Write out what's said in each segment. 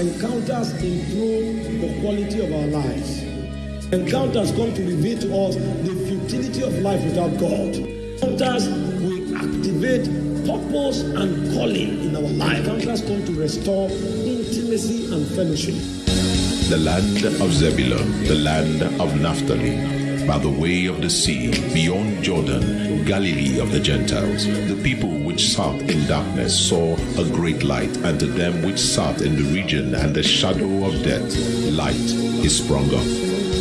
Encounters improve the quality of our lives. Encounters come to reveal to us the futility of life without God. Encounters will activate purpose and calling in our life. Encounters come to restore intimacy and fellowship. The land of Zebulun, the land of Naphtali, by the way of the sea, beyond Jordan, Galilee of the Gentiles. The people which sat in darkness saw a great light, and to them which sat in the region and the shadow of death, light is sprung up.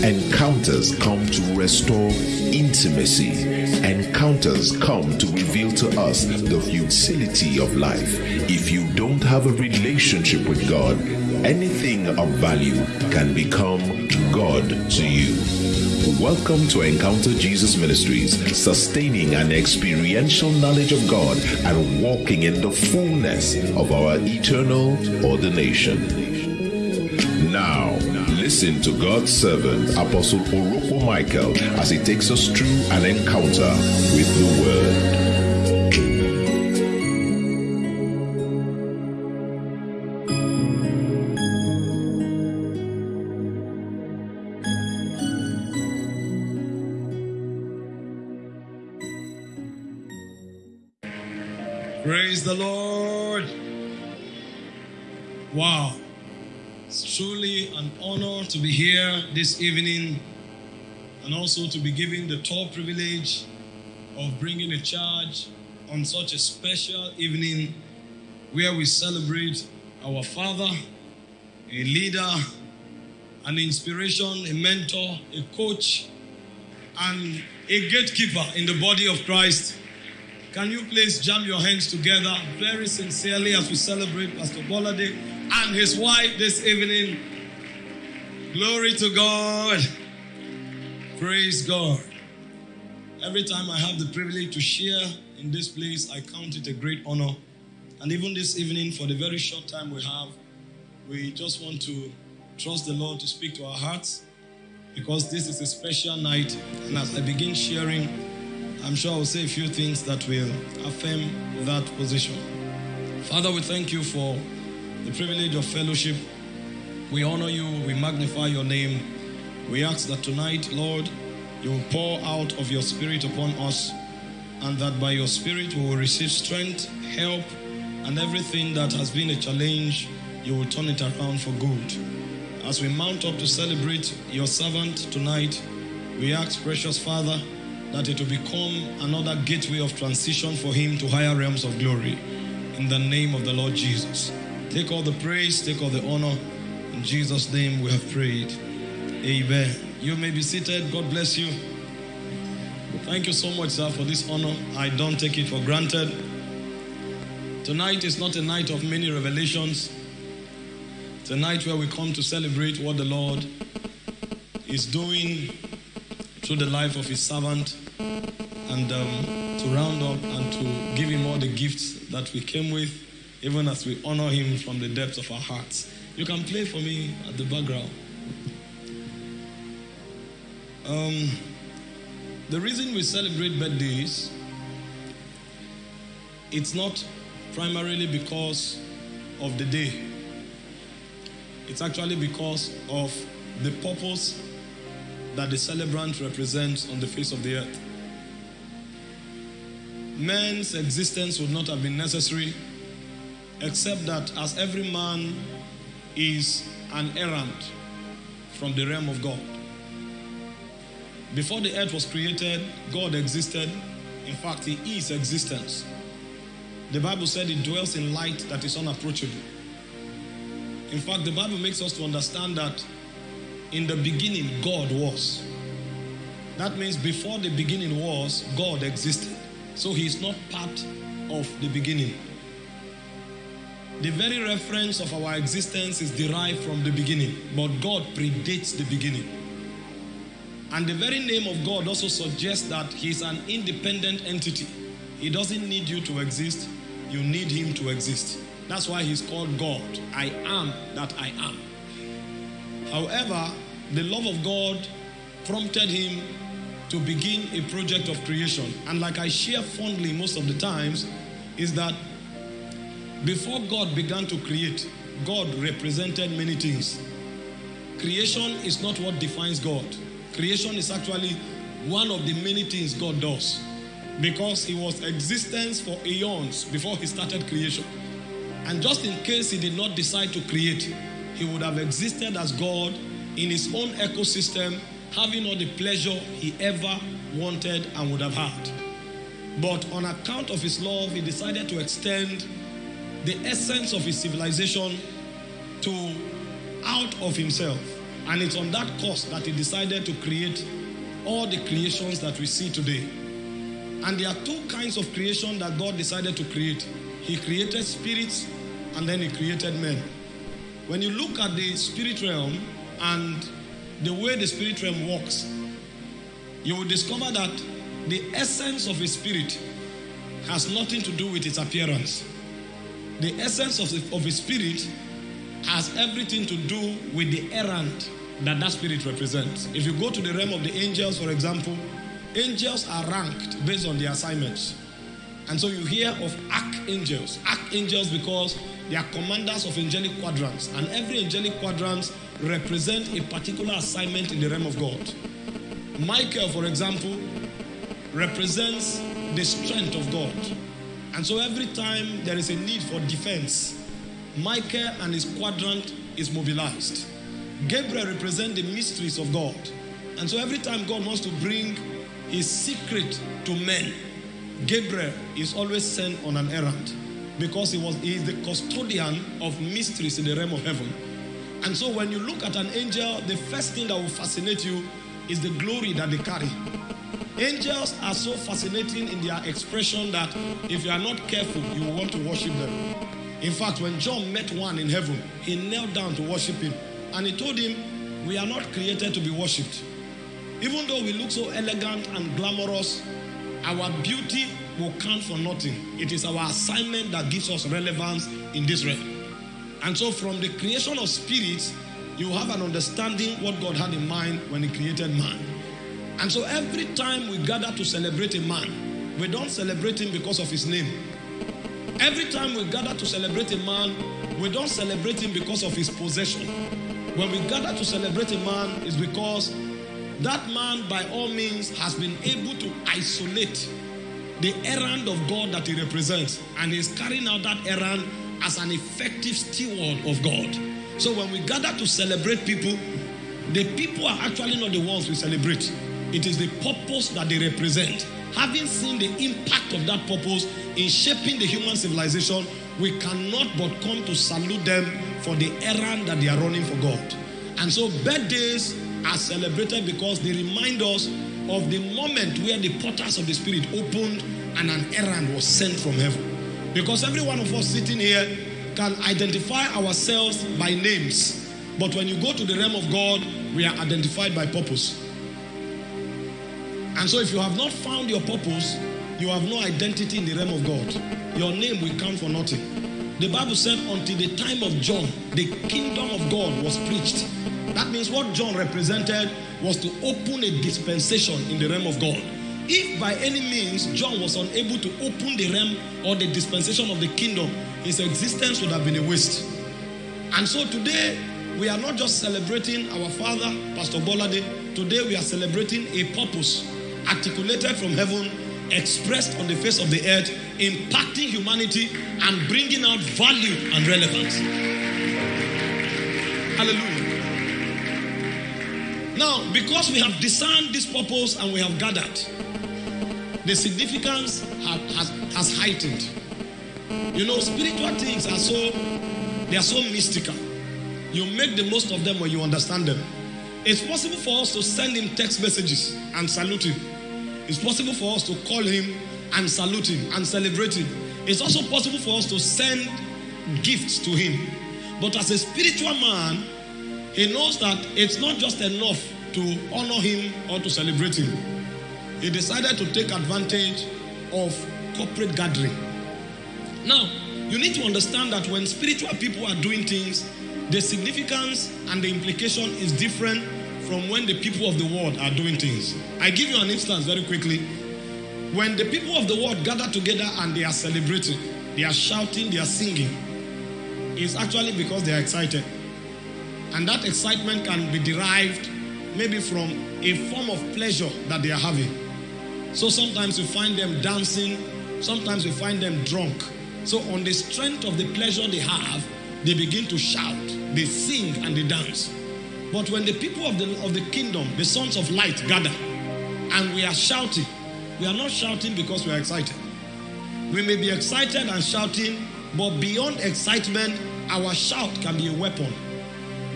Encounters come to restore intimacy. Encounters come to reveal to us the futility of life. If you don't have a relationship with God, anything of value can become God to you. Welcome to Encounter Jesus Ministries, sustaining an experiential knowledge of God and walking in the fullness of our eternal ordination. Now, listen to God's servant, Apostle Orokpo Michael, as he takes us through an encounter with the Word. The Lord. Wow. It's truly an honor to be here this evening and also to be given the tall privilege of bringing a charge on such a special evening where we celebrate our father, a leader, an inspiration, a mentor, a coach, and a gatekeeper in the body of Christ. Can you please jam your hands together very sincerely as we celebrate Pastor Bolade and his wife this evening? Glory to God. Praise God. Every time I have the privilege to share in this place, I count it a great honor. And even this evening, for the very short time we have, we just want to trust the Lord to speak to our hearts because this is a special night. And as I begin sharing, I'm sure I'll say a few things that will affirm that position. Father, we thank you for the privilege of fellowship. We honor you, we magnify your name. We ask that tonight, Lord, you will pour out of your spirit upon us, and that by your spirit we will receive strength, help, and everything that has been a challenge, you will turn it around for good. As we mount up to celebrate your servant tonight, we ask, precious Father, that it will become another gateway of transition for him to higher realms of glory. In the name of the Lord Jesus. Take all the praise, take all the honor. In Jesus' name we have prayed. Amen. You may be seated. God bless you. Thank you so much, sir, for this honor. I don't take it for granted. Tonight is not a night of many revelations. It's a night where we come to celebrate what the Lord is doing through the life of his servant and um, to round up and to give him all the gifts that we came with, even as we honor him from the depths of our hearts. You can play for me at the background. Um, the reason we celebrate birthdays, it's not primarily because of the day. It's actually because of the purpose that the celebrant represents on the face of the earth. Man's existence would not have been necessary except that as every man is an errant from the realm of God. Before the earth was created, God existed. In fact, He is existence. The Bible said He dwells in light that is unapproachable. In fact, the Bible makes us to understand that in the beginning, God was. That means before the beginning was, God existed. So He is not part of the beginning. The very reference of our existence is derived from the beginning, but God predates the beginning. And the very name of God also suggests that He is an independent entity. He doesn't need you to exist, you need Him to exist. That's why He's called God. I am that I am. However, the love of God prompted Him to begin a project of creation. And like I share fondly most of the times, is that before God began to create, God represented many things. Creation is not what defines God. Creation is actually one of the many things God does because He was existence for eons before He started creation. And just in case He did not decide to create, He would have existed as God in His own ecosystem, having all the pleasure He ever wanted and would have had. But on account of His love, He decided to extend the essence of His civilization to out of himself. And it's on that course that he decided to create all the creations that we see today. And there are two kinds of creation that God decided to create. He created spirits and then he created men. When you look at the spirit realm and the way the spirit realm works, you will discover that the essence of a spirit has nothing to do with its appearance. The essence of, the, of a spirit has everything to do with the errand that that spirit represents. If you go to the realm of the angels, for example, angels are ranked based on their assignments. And so you hear of archangels. Archangels because they are commanders of angelic quadrants. And every angelic quadrant represents a particular assignment in the realm of God. Michael, for example, represents the strength of God. And so every time there is a need for defense, Michael and his quadrant is mobilized. Gabriel represents the mysteries of God. And so every time God wants to bring his secret to men, Gabriel is always sent on an errand because he was he is the custodian of mysteries in the realm of heaven. And so when you look at an angel, the first thing that will fascinate you is the glory that they carry. Angels are so fascinating in their expression that if you are not careful, you will want to worship them. In fact, when John met one in heaven, he knelt down to worship him. And he told him, We are not created to be worshipped. Even though we look so elegant and glamorous, our beauty will count for nothing. It is our assignment that gives us relevance in this realm. And so, from the creation of spirits, you have an understanding what God had in mind when He created man. And so, every time we gather to celebrate a man, we don't celebrate him because of his name. Every time we gather to celebrate a man, we don't celebrate him because of his possession. When we gather to celebrate a man, it's because that man, by all means, has been able to isolate the errand of God that he represents, and he's carrying out that errand as an effective steward of God. So when we gather to celebrate people, the people are actually not the ones we celebrate. It is the purpose that they represent. Having seen the impact of that purpose in shaping the human civilization, we cannot but come to salute them for the errand that they are running for God. And so birthdays are celebrated because they remind us of the moment where the portals of the Spirit opened and an errand was sent from heaven. Because every one of us sitting here can identify ourselves by names. But when you go to the realm of God, we are identified by purpose. And so if you have not found your purpose, you have no identity in the realm of God. Your name will count for nothing. The Bible said, until the time of John, the kingdom of God was preached. That means what John represented was to open a dispensation in the realm of God. If by any means John was unable to open the realm or the dispensation of the kingdom, his existence would have been a waste. And so today, we are not just celebrating our father, Pastor Bolade. Today, we are celebrating a purpose articulated from heaven, expressed on the face of the earth, impacting humanity and bringing out value and relevance. Hallelujah. Now, because we have discerned this purpose and we have gathered, the significance have, has, has heightened. You know, spiritual things are so they are so mystical. You make the most of them when you understand them. It's possible for us to send him text messages and salute him. It's possible for us to call him and salute him and celebrate him. It's also possible for us to send gifts to him. But as a spiritual man, he knows that it's not just enough to honor him or to celebrate him. He decided to take advantage of corporate gathering. Now, you need to understand that when spiritual people are doing things, the significance and the implication is different from when the people of the world are doing things. I give you an instance very quickly. When the people of the world gather together and they are celebrating, they are shouting, they are singing, it's actually because they are excited. And that excitement can be derived maybe from a form of pleasure that they are having. So sometimes you find them dancing, sometimes you find them drunk. So, on the strength of the pleasure they have, they begin to shout, they sing, and they dance. But when the people of the, of the kingdom, the sons of light, gather and we are shouting, we are not shouting because we are excited. We may be excited and shouting, but beyond excitement, our shout can be a weapon.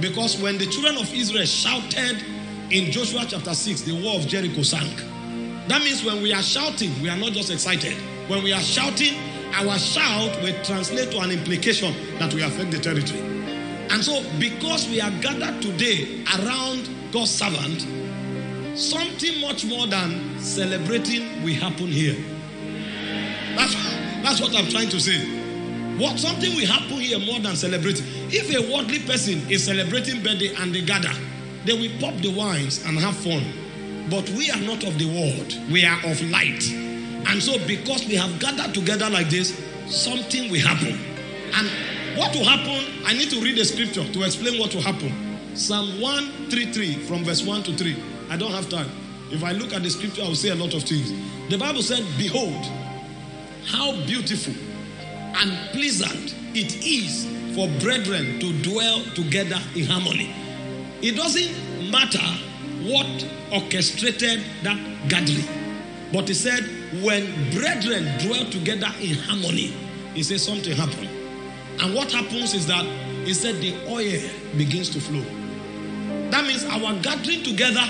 Because when the children of Israel shouted in Joshua chapter 6, the wall of Jericho sank. That means when we are shouting, we are not just excited. When we are shouting, our shout will translate to an implication that we affect the territory. And so, because we are gathered today around God's servant, something much more than celebrating will happen here. That's, that's what I'm trying to say. What something will happen here more than celebrating. If a worldly person is celebrating birthday and they gather, they will pop the wines and have fun. But we are not of the world, we are of light. And so, because we have gathered together like this, something will happen. And what will happen? I need to read the scripture to explain what will happen. Psalm 133 from verse 1 to 3. I don't have time. If I look at the scripture, I will say a lot of things. The Bible said, Behold, how beautiful and pleasant it is for brethren to dwell together in harmony. It doesn't matter what orchestrated that gathering, but he said, when brethren dwell together in harmony, he said something happened. And what happens is that he said the oil begins to flow. That means our gathering together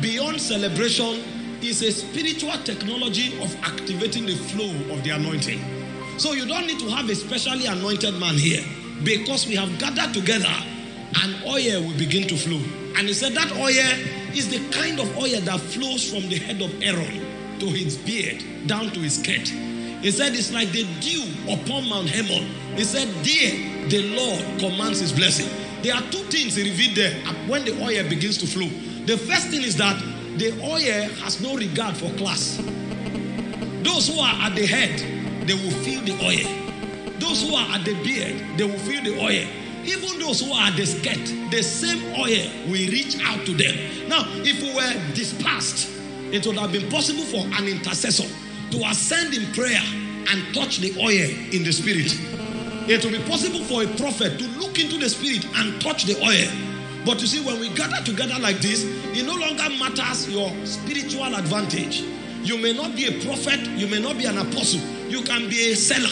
beyond celebration is a spiritual technology of activating the flow of the anointing. So you don't need to have a specially anointed man here because we have gathered together and oil will begin to flow. And he said that oil is the kind of oil that flows from the head of Aaron to his beard down to his skirt. He said it's like the dew upon Mount Hermon. He said, There the Lord commands his blessing. There are two things he revealed there when the oil begins to flow. The first thing is that the oil has no regard for class. Those who are at the head, they will feel the oil. Those who are at the beard, they will feel the oil. Even those who are at the skirt, the same oil will reach out to them. Now, if we were dispersed, it would have been possible for an intercessor to ascend in prayer and touch the oil in the spirit. It will be possible for a prophet to look into the spirit and touch the oil. But you see, when we gather together like this, it no longer matters your spiritual advantage. You may not be a prophet, you may not be an apostle, you can be a seller,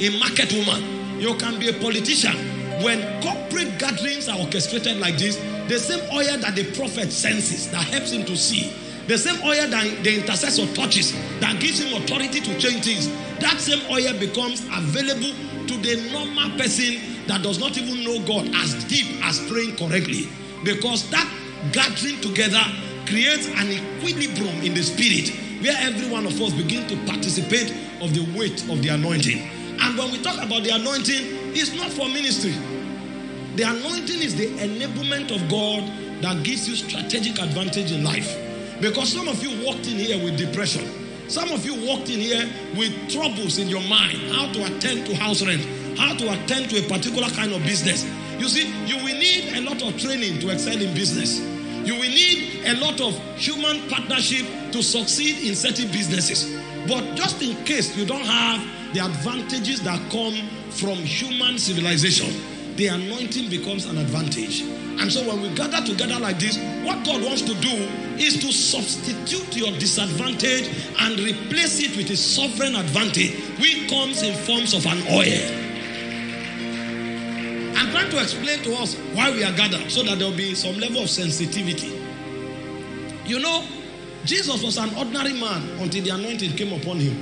a market woman, you can be a politician. When corporate gatherings are orchestrated like this, the same oil that the prophet senses that helps him to see, the same oil that the intercessor touches that gives him authority to change things, that same oil becomes available to the normal person that does not even know God as deep as praying correctly. Because that gathering together creates an equilibrium in the spirit where every one of us begin to participate of the weight of the anointing. And when we talk about the anointing, it's not for ministry. The anointing is the enablement of God that gives you strategic advantage in life. Because some of you walked in here with depression. Some of you walked in here with troubles in your mind, how to attend to house rent, how to attend to a particular kind of business. You see, you will need a lot of training to excel in business. You will need a lot of human partnership to succeed in certain businesses. But just in case you don't have the advantages that come from human civilization, the anointing becomes an advantage. And so when we gather together like this, what God wants to do is to substitute your disadvantage and replace it with a sovereign advantage, which comes in forms of an oil. I'm trying to explain to us why we are gathered so that there will be some level of sensitivity. You know, Jesus was an ordinary man until the anointing came upon him.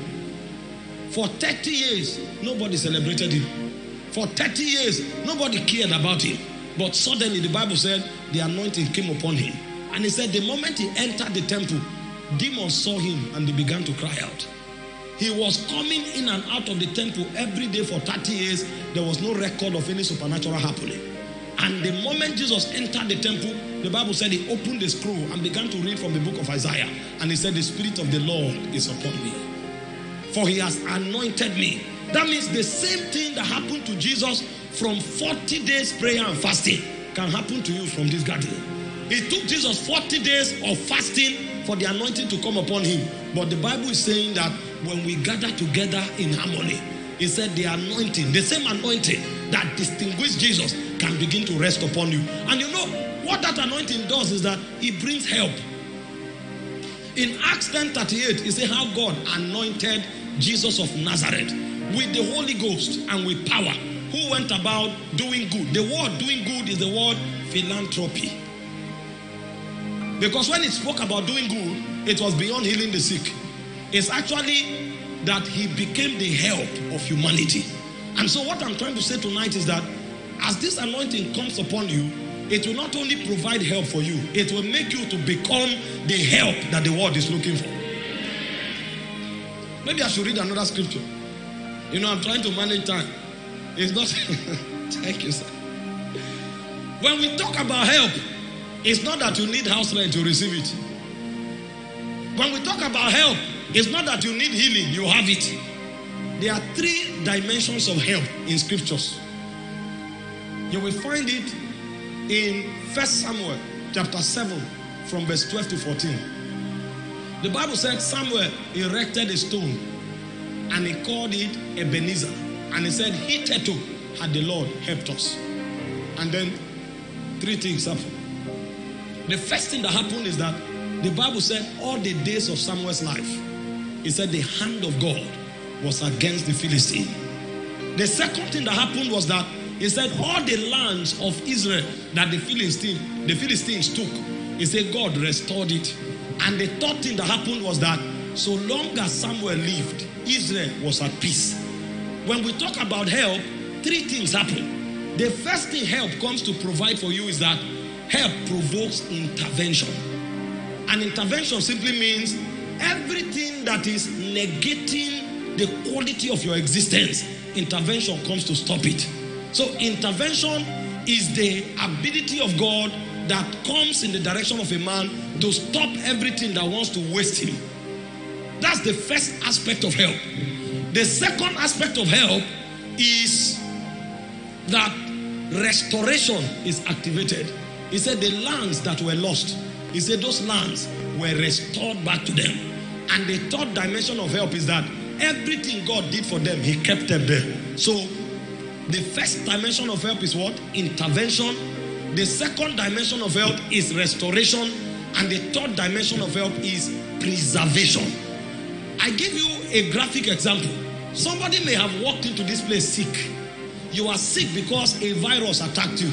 For 30 years, nobody celebrated him. For 30 years, nobody cared about him. But suddenly, the Bible said the anointing came upon him. And he said, the moment he entered the temple, demons saw him and they began to cry out. He was coming in and out of the temple every day for 30 years. There was no record of any supernatural happening. And the moment Jesus entered the temple, the Bible said he opened the scroll and began to read from the book of Isaiah. And he said, The Spirit of the Lord is upon me. For he has anointed me. That means the same thing that happened to Jesus from 40 days prayer and fasting can happen to you from this gathering. It took Jesus 40 days of fasting for the anointing to come upon him. But the Bible is saying that when we gather together in harmony, he said the anointing, the same anointing that distinguished Jesus, can begin to rest upon you. And you know what that anointing does is that it brings help. In Acts 10 38, he said how God anointed Jesus of Nazareth with the Holy Ghost and with power, who went about doing good. The word doing good is the word philanthropy. Because when it spoke about doing good, it was beyond healing the sick. It's actually that he became the help of humanity. And so, what I'm trying to say tonight is that as this anointing comes upon you, it will not only provide help for you, it will make you to become the help that the world is looking for. Maybe I should read another scripture. You know, I'm trying to manage time. It's not. Thank you, sir. When we talk about help, it's not that you need house rent to receive it. When we talk about help, it's not that you need healing, you have it. There are three dimensions of help in scriptures. You will find it in First Samuel chapter 7 from verse 12 to 14. The Bible said Samuel erected a stone and he called it Ebenezer. And he said, Hitherto had the Lord helped us. And then three things happened. The first thing that happened is that the Bible said all the days of Samuel's life, he said the hand of God was against the Philistine. The second thing that happened was that he said all the lands of Israel that the Philistine, the Philistines took, he said God restored it. And the third thing that happened was that so long as Samuel lived, Israel was at peace. When we talk about help, three things happen. The first thing help comes to provide for you is that help provokes intervention. And intervention simply means everything that is negating the quality of your existence, intervention comes to stop it. So, intervention is the ability of God that comes in the direction of a man to stop everything that wants to waste him. That's the first aspect of help. The second aspect of help is that restoration is activated. He said the lands that were lost, he said those lands were restored back to them. And the third dimension of help is that everything God did for them, He kept them there. So the first dimension of help is what? Intervention. The second dimension of help is restoration. And the third dimension of help is preservation. I give you a graphic example. Somebody may have walked into this place sick. You are sick because a virus attacked you.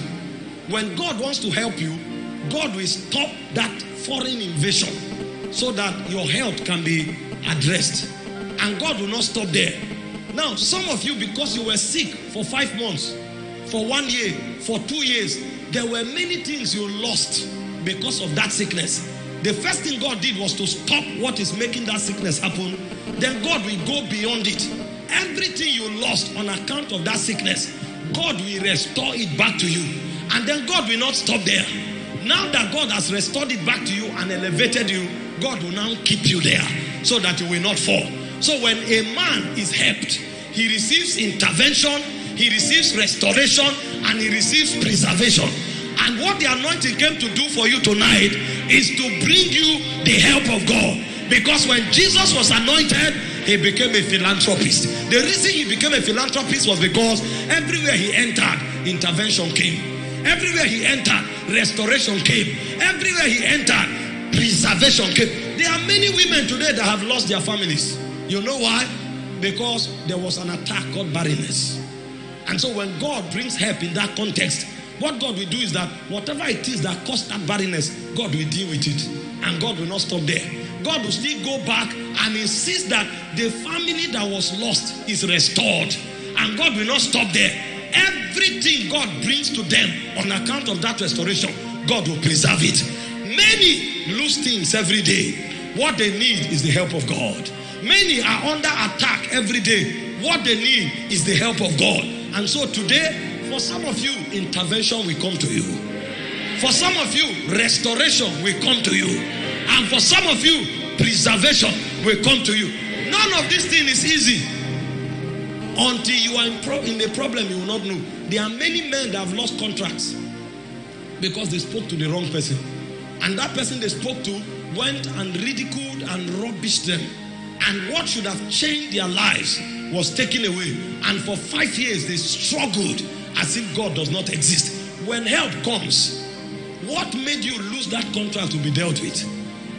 When God wants to help you, God will stop that foreign invasion so that your health can be addressed. And God will not stop there. Now, some of you, because you were sick for five months, for one year, for two years, there were many things you lost because of that sickness. The first thing God did was to stop what is making that sickness happen. Then God will go beyond it. Everything you lost on account of that sickness, God will restore it back to you. And then God will not stop there. Now that God has restored it back to you and elevated you, God will now keep you there so that you will not fall. So when a man is helped, he receives intervention, he receives restoration, and he receives preservation. And what the anointing came to do for you tonight is to bring you the help of God. Because when Jesus was anointed, he became a philanthropist. The reason he became a philanthropist was because everywhere he entered, intervention came. Everywhere he entered, restoration came. Everywhere he entered, preservation came. There are many women today that have lost their families. You know why? Because there was an attack called barrenness. And so when God brings help in that context, what God will do is that whatever it is that caused that barrenness, God will deal with it. And God will not stop there. God will still go back and insist that the family that was lost is restored. And God will not stop there. Everything God brings to them on account of that restoration, God will preserve it. Many lose things every day. What they need is the help of God. Many are under attack every day. What they need is the help of God. And so today, for some of you, intervention will come to you. For some of you, restoration will come to you. And for some of you, preservation will come to you. None of this thing is easy. Until you are in, pro- in a problem, you will not know. There are many men that have lost contracts because they spoke to the wrong person. And that person they spoke to went and ridiculed and rubbished them. And what should have changed their lives was taken away. And for five years, they struggled as if God does not exist. When help comes, what made you lose that contract will be dealt with.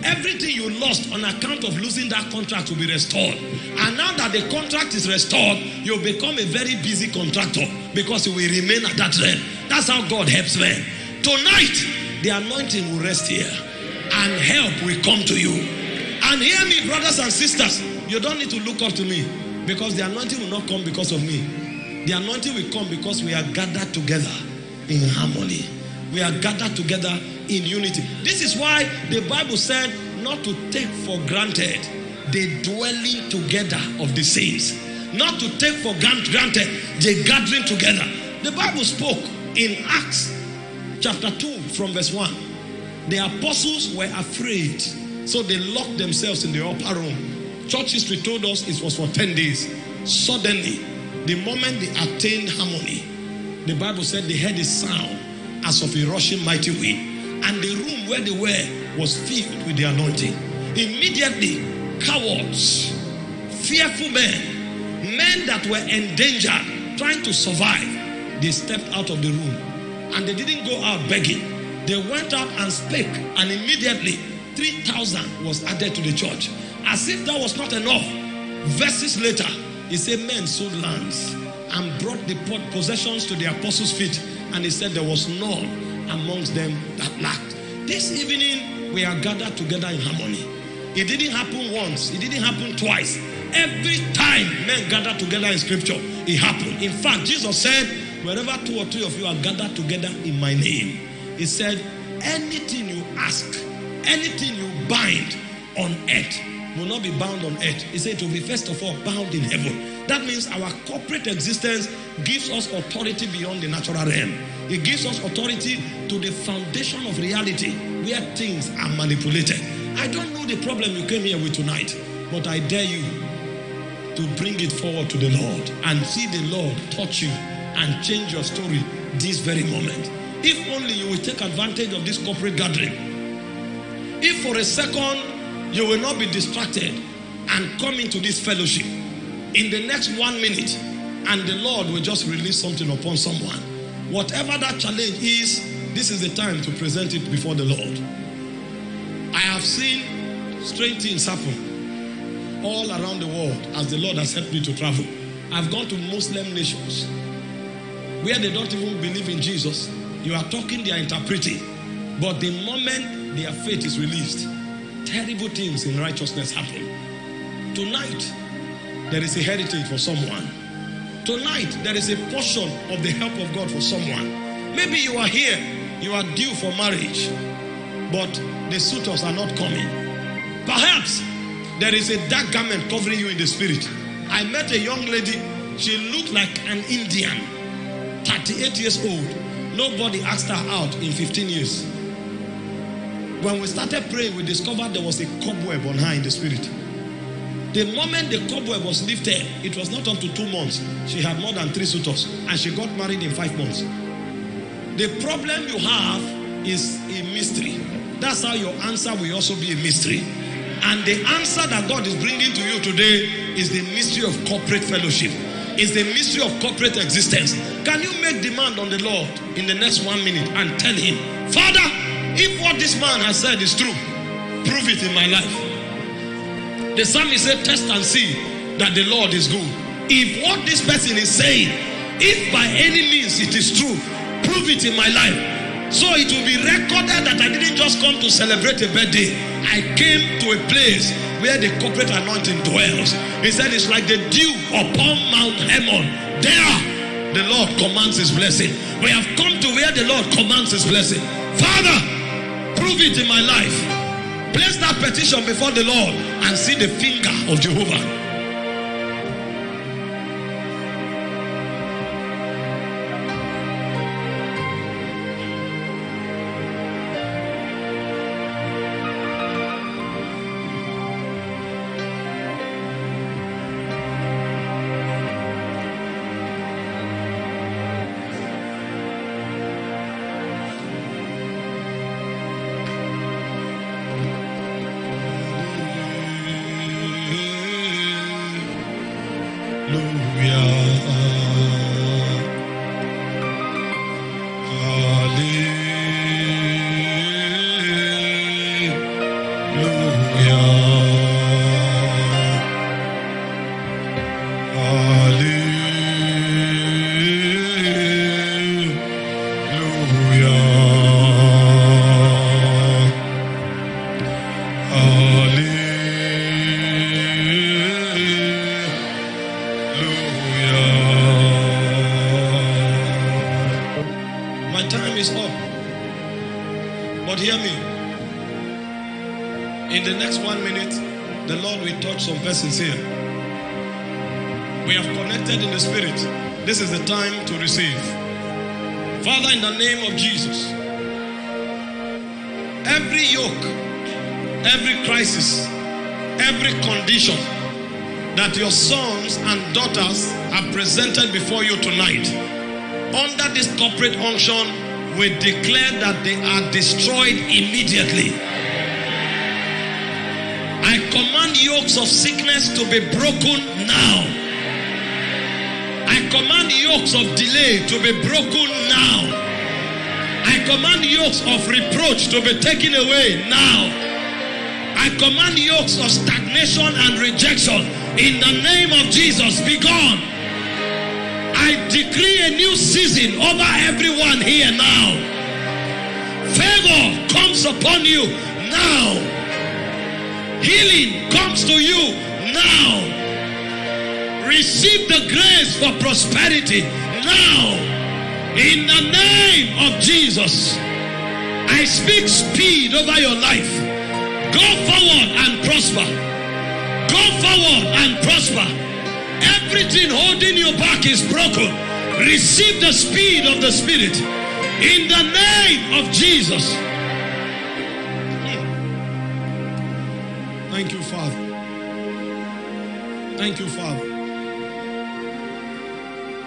Everything you lost on account of losing that contract will be restored. And now that the contract is restored, you'll become a very busy contractor because you will remain at that realm. That's how God helps men. Tonight, the anointing will rest here and help will come to you. And hear me, brothers and sisters, you don't need to look up to me because the anointing will not come because of me. The anointing will come because we are gathered together in harmony. We are gathered together in unity. This is why the Bible said not to take for granted the dwelling together of the saints, not to take for granted the gathering together. The Bible spoke in Acts chapter 2 from verse 1. The apostles were afraid, so they locked themselves in the upper room. Church history told us it was for 10 days. Suddenly, the moment they attained harmony, the Bible said they heard a sound as of a rushing mighty wind, and the room where they were was filled with the anointing. Immediately, cowards, fearful men, men that were endangered, trying to survive, they stepped out of the room and they didn't go out begging. They went out and spake, and immediately 3,000 was added to the church. As if that was not enough, verses later, he said, Men sold lands and brought the possessions to the apostles' feet, and he said, There was none amongst them that lacked. This evening, we are gathered together in harmony. It didn't happen once, it didn't happen twice. Every time men gather together in scripture, it happened. In fact, Jesus said, Wherever two or three of you are gathered together in my name, he said, anything you ask, anything you bind on earth will not be bound on earth. He said it will be first of all bound in heaven. That means our corporate existence gives us authority beyond the natural realm. It gives us authority to the foundation of reality where things are manipulated. I don't know the problem you came here with tonight, but I dare you to bring it forward to the Lord and see the Lord touch you and change your story this very moment. If only you will take advantage of this corporate gathering. If for a second you will not be distracted and come into this fellowship in the next one minute, and the Lord will just release something upon someone. Whatever that challenge is, this is the time to present it before the Lord. I have seen strange things happen all around the world as the Lord has helped me to travel. I've gone to Muslim nations where they don't even believe in Jesus. You are talking, they are interpreting. But the moment their faith is released, terrible things in righteousness happen. Tonight, there is a heritage for someone. Tonight, there is a portion of the help of God for someone. Maybe you are here, you are due for marriage, but the suitors are not coming. Perhaps there is a dark garment covering you in the spirit. I met a young lady, she looked like an Indian, 38 years old. Nobody asked her out in 15 years. When we started praying, we discovered there was a cobweb on her in the spirit. The moment the cobweb was lifted, it was not to two months. She had more than three suitors and she got married in five months. The problem you have is a mystery. That's how your answer will also be a mystery. And the answer that God is bringing to you today is the mystery of corporate fellowship. It's the mystery of corporate existence. Can you make demand on the Lord in the next one minute and tell him, Father, if what this man has said is true, prove it in my life. The psalmist said, Test and see that the Lord is good. If what this person is saying, if by any means it is true, prove it in my life. So it will be recorded that I didn't just come to celebrate a birthday. I came to a place where the corporate anointing dwells. He said it's like the dew upon Mount Hermon. There, the Lord commands his blessing. We have come to where the Lord commands his blessing. Father, prove it in my life. Place that petition before the Lord and see the finger of Jehovah. My here. We have connected in the spirit. This is the time to receive. Father, in the name of Jesus, every yoke, every crisis, every condition that your sons and daughters are presented before you tonight, under this corporate unction, we declare that they are destroyed immediately. I command yokes of sickness to be broken now. I command yokes of delay to be broken now. I command yokes of reproach to be taken away now. I command yokes of stagnation and rejection in the name of Jesus be gone. I decree a new season over everyone here now. Favor comes upon you now. Healing comes to you now. Receive the grace for prosperity now. In the name of Jesus, I speak speed over your life. Go forward and prosper. Go forward and prosper. Everything holding you back is broken. Receive the speed of the Spirit. In the name of Jesus. Thank you, Father. Thank you, Father.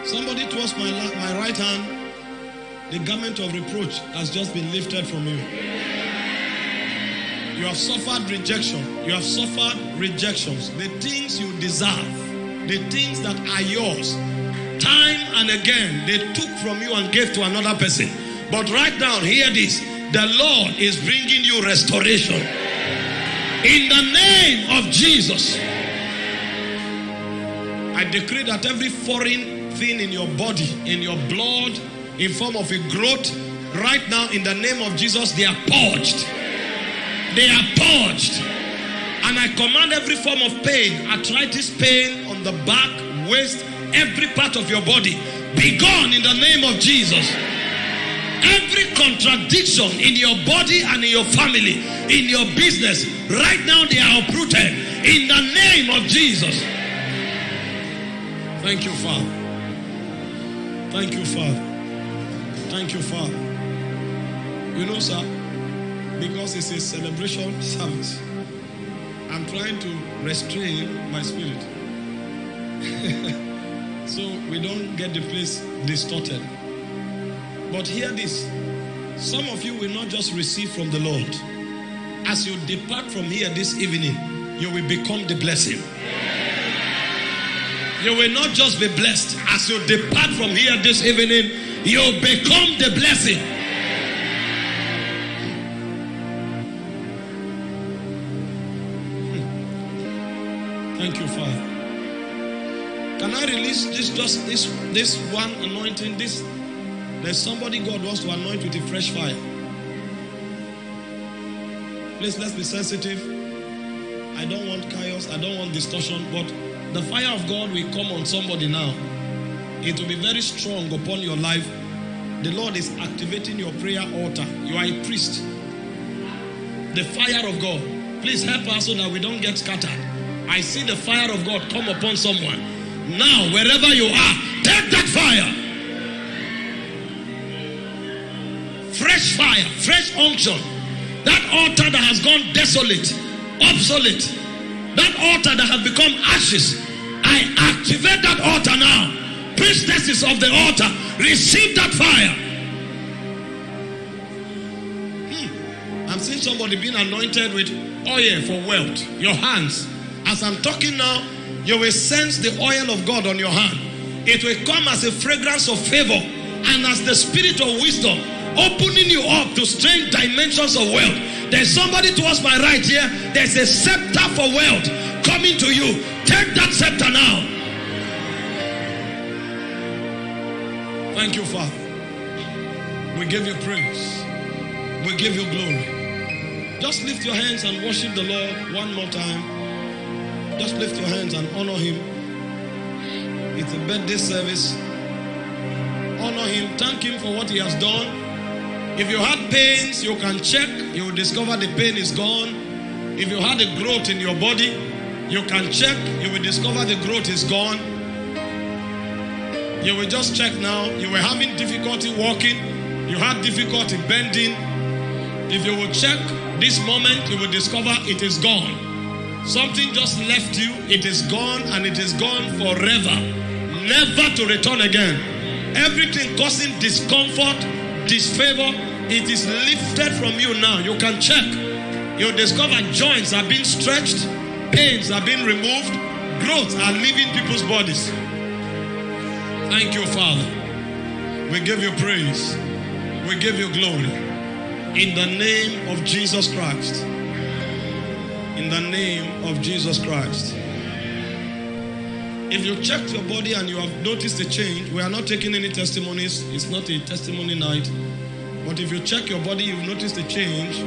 Somebody towards my, my right hand, the garment of reproach has just been lifted from you. You have suffered rejection. You have suffered rejections. The things you deserve, the things that are yours, time and again, they took from you and gave to another person. But right now, hear this the Lord is bringing you restoration. In the name of Jesus, I decree that every foreign thing in your body, in your blood, in form of a growth, right now, in the name of Jesus, they are purged. They are purged. And I command every form of pain, arthritis pain on the back, waist, every part of your body, be gone in the name of Jesus. Every contradiction in your body and in your family, in your business, right now they are uprooted in the name of Jesus. Thank you, Father. Thank you, Father. Thank you, Father. You know, sir, because it's a celebration service, I'm trying to restrain my spirit. so we don't get the place distorted. But hear this some of you will not just receive from the Lord. As you depart from here this evening, you will become the blessing. You will not just be blessed. As you depart from here this evening, you become the blessing. Hmm. Thank you, Father. Can I release this just this this one anointing? This there's somebody God wants to anoint with a fresh fire. Please let's be sensitive. I don't want chaos, I don't want discussion, but the fire of God will come on somebody now. It will be very strong upon your life. The Lord is activating your prayer altar. You are a priest. The fire of God. Please help us so that we don't get scattered. I see the fire of God come upon someone. Now, wherever you are, take that fire. Fresh fire, fresh unction. That altar that has gone desolate, obsolete, that altar that has become ashes, I activate that altar now. Priestesses of the altar, receive that fire. Hmm. I'm seeing somebody being anointed with oil for wealth. Your hands. As I'm talking now, You will sense the oil of God on your hand. It will come as a fragrance of favor and as the spirit of wisdom, opening you up to strange dimensions of wealth. There's somebody towards my right here. There's a scepter for wealth coming to you. Take that scepter now. Thank you, Father. We give you praise. We give you glory. Just lift your hands and worship the Lord one more time. Just lift your hands and honor Him. It's a birthday service. Honor Him. Thank Him for what He has done. If you had pains, you can check. You will discover the pain is gone. If you had a growth in your body, you can check. You will discover the growth is gone. You will just check now. You were having difficulty walking. You had difficulty bending. If you will check this moment, you will discover it is gone. Something just left you. It is gone and it is gone forever. Never to return again. Everything causing discomfort, disfavor, it is lifted from you now. You can check. You discover joints are being stretched, pains are being removed, growth are leaving people's bodies. Thank you, Father. We give you praise. We give you glory. In the name of Jesus Christ. In the name of Jesus Christ. If you checked your body and you have noticed a change, we are not taking any testimonies. It's not a testimony night. But if you check your body, you've noticed a change,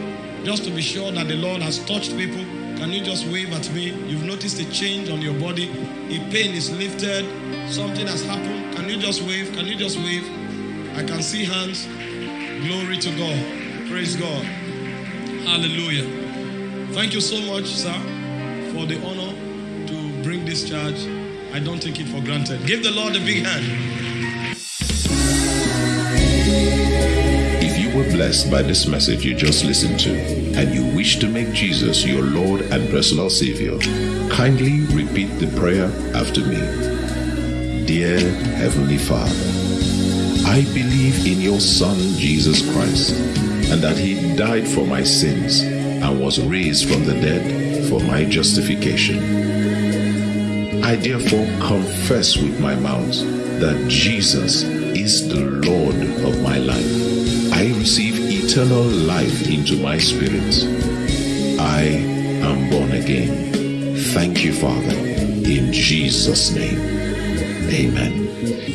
just to be sure that the Lord has touched people, can you just wave at me? You've noticed a change on your body. A pain is lifted. Something has happened. Can you just wave? Can you just wave? I can see hands. Glory to God. Praise God. Hallelujah. Thank you so much, sir, for the honor to bring this charge. I don't take it for granted. Give the Lord a big hand. If you were blessed by this message you just listened to and you wish to make Jesus your Lord and personal Savior, kindly repeat the prayer after me. Dear Heavenly Father, I believe in your Son Jesus Christ and that He died for my sins and was raised from the dead for my justification. I therefore confess with my mouth that Jesus is the Lord of my life. I receive eternal life into my spirit. I am born again. Thank you, Father, in Jesus' name. Amen.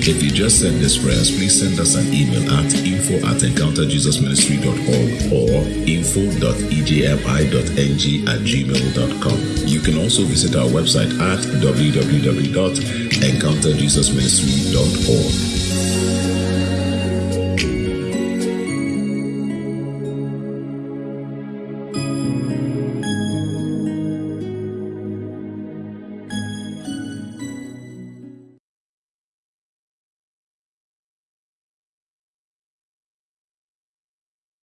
If you just said this prayers, please send us an email at info at encounterjesusministry.org or info.ejmi.ng at gmail.com. You can also visit our website at www.encounterjesusministry.org.